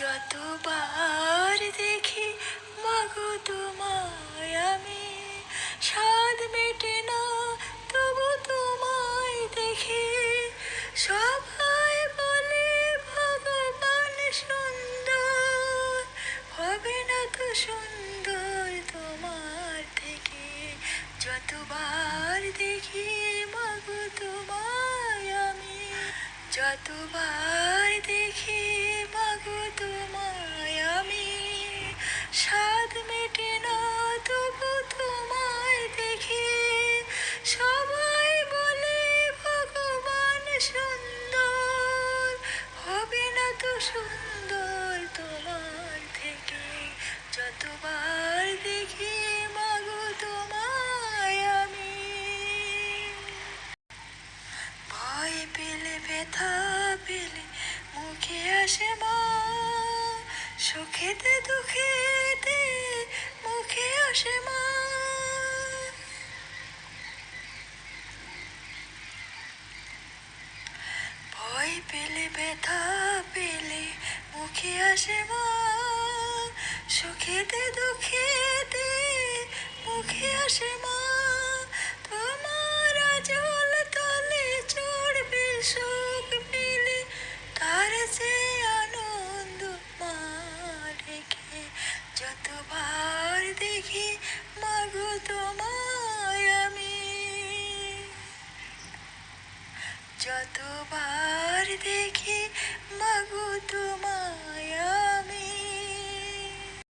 যতবার দেখি মাগো তোমায় আমি, স্বাদ মেটে না, তবু তোমায় দেখি। সবাই বলে, ভগবান সুন্দর হবে না তো সুন্দর তোমার থেকে। যতবার দেখি মাগো তোমায় আমি, যতবার দেখি তোমায় আমি স্বাদ মেটে না তবু সবাই বলে, ভগবান সুন্দর, হবে না তো সুন্দর তোমার থেকে। যতবার সুখেতে দুঃখেতে মুখে আসে মা। ভয় পেলে, ব্যথা পেলে মুখে আসে মা। সুখেতে দুঃখেতে মুখে আসে মা। যতবার দেখি মাগো তো